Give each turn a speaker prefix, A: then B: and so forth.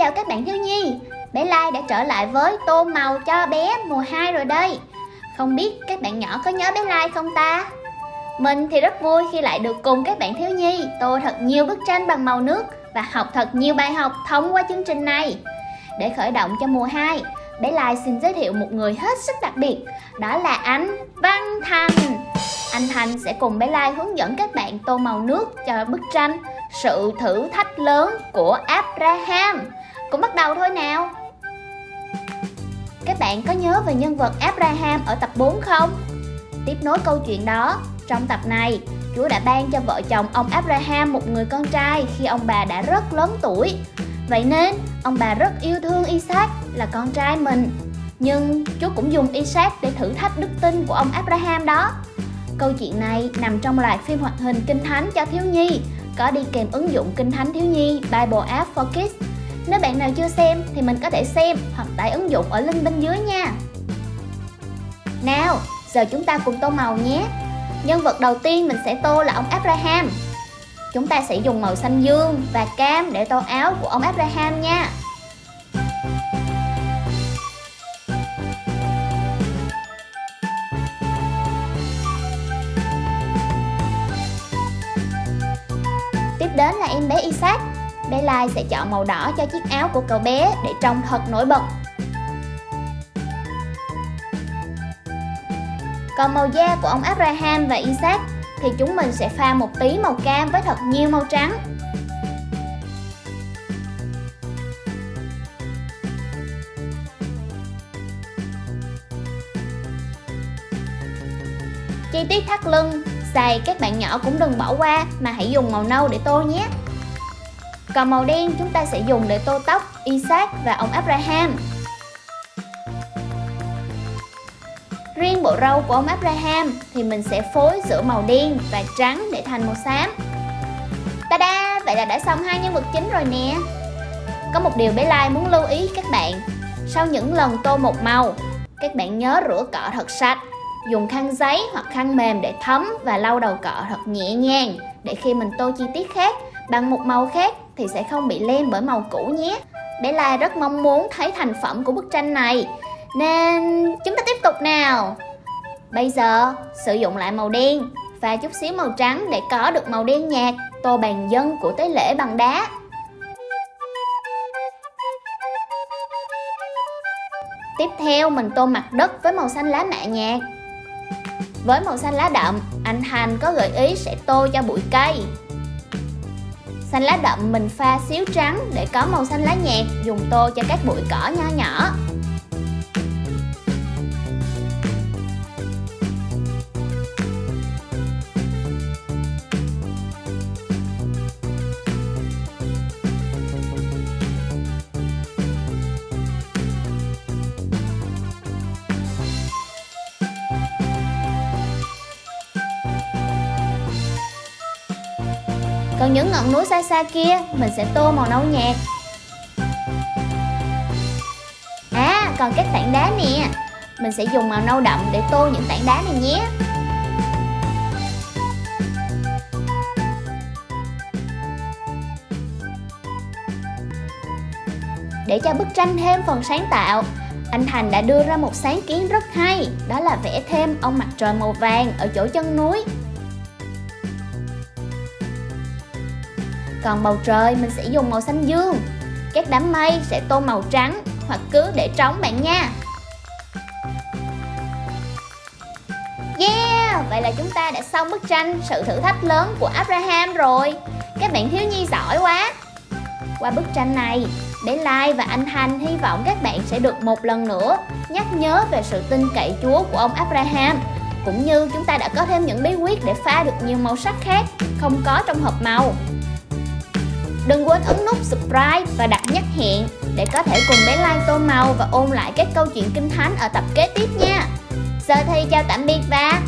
A: chào các bạn thiếu nhi. Bé Lai đã trở lại với tô màu cho bé mùa 2 rồi đây. Không biết các bạn nhỏ có nhớ bé Lai không ta? Mình thì rất vui khi lại được cùng các bạn thiếu nhi tô thật nhiều bức tranh bằng màu nước Và học thật nhiều bài học thông qua chương trình này. Để khởi động cho mùa 2 Bé Lai xin giới thiệu một người hết sức đặc biệt, Đó là anh Văn Thành. Anh Thành sẽ cùng bé Lai hướng dẫn các bạn tô màu nước cho bức tranh Sự thử thách lớn của Abraham. Cũng bắt đầu thôi nào. Các bạn có nhớ về nhân vật Abraham ở tập 4 không? Tiếp nối câu chuyện đó, trong tập này Chúa đã ban cho vợ chồng ông Abraham một người con trai khi ông bà đã rất lớn tuổi. Vậy nên, ông bà rất yêu thương Isaac là con trai mình. Nhưng Chúa cũng dùng Isaac để thử thách đức tin của ông Abraham đó. Câu chuyện này nằm trong loạt phim hoạt hình Kinh Thánh cho thiếu nhi Có đi kèm ứng dụng Kinh Thánh thiếu nhi Bible App for Kids. Nếu bạn nào chưa xem thì mình có thể xem hoặc tải ứng dụng ở link bên dưới nha. Nào, giờ chúng ta cùng tô màu nhé. Nhân vật đầu tiên mình sẽ tô là ông Abraham. Chúng ta sẽ dùng màu xanh dương và cam để tô áo của ông Abraham nha. Tiếp đến là em bé Isaac. Bé Lai sẽ chọn màu đỏ cho chiếc áo của cậu bé để trông thật nổi bật Còn màu da của ông Abraham và Isaac thì chúng mình sẽ pha một tí màu cam với thật nhiều màu trắng. Chi tiết thắt lưng, giày các bạn nhỏ cũng đừng bỏ qua mà hãy dùng màu nâu để tô nhé. Còn màu đen chúng ta sẽ dùng để tô tóc, Isaac và ông Abraham. Riêng bộ râu của ông Abraham thì mình sẽ phối giữa màu đen và trắng để thành màu xám Ta-da! Vậy là đã xong hai nhân vật chính rồi nè Có một điều bé Lai muốn lưu ý các bạn Sau những lần tô một màu, Các bạn nhớ rửa cọ thật sạch, Dùng khăn giấy hoặc khăn mềm để thấm và lau đầu cọ thật nhẹ nhàng Để khi mình tô chi tiết khác bằng một màu khác thì sẽ không bị lem bởi màu cũ nhé. Bé Lai rất mong muốn thấy thành phẩm của bức tranh này. Nên chúng ta tiếp tục nào. Bây giờ sử dụng lại màu đen và chút xíu màu trắng để có được màu đen nhạt Tô bàn dân của tế lễ bằng đá. Tiếp theo mình tô mặt đất với màu xanh lá mạ nhạt. Với màu xanh lá đậm, anh Thành có gợi ý sẽ tô cho bụi cây. Xanh lá đậm mình pha xíu trắng để có màu xanh lá nhạt, dùng tô cho các bụi cỏ nho nhỏ. Còn những ngọn núi xa xa kia, mình sẽ tô màu nâu nhạt. À còn các tảng đá nè. Mình sẽ dùng màu nâu đậm để tô những tảng đá này nhé. Để cho bức tranh thêm phần sáng tạo, anh Thành đã đưa ra một sáng kiến rất hay, Đó là vẽ thêm ông mặt trời màu vàng ở chỗ chân núi. Còn bầu trời mình sẽ dùng màu xanh dương. Các đám mây sẽ tô màu trắng hoặc cứ để trống bạn nha. Yeah! Vậy là chúng ta đã xong bức tranh sự thử thách lớn của Abraham rồi. Các bạn thiếu nhi giỏi quá. Qua bức tranh này, bé Lai và anh thanh hy vọng các bạn sẽ được một lần nữa nhắc nhớ về sự tin cậy Chúa của ông Abraham. Cũng như chúng ta đã có thêm những bí quyết để pha được nhiều màu sắc khác không có trong hộp màu. Đừng quên ấn nút subscribe và đặt nhắc hẹn để có thể cùng bé Lan tô màu và ôn lại các câu chuyện kinh thánh ở tập kế tiếp nha. Giờ thì chào tạm biệt và.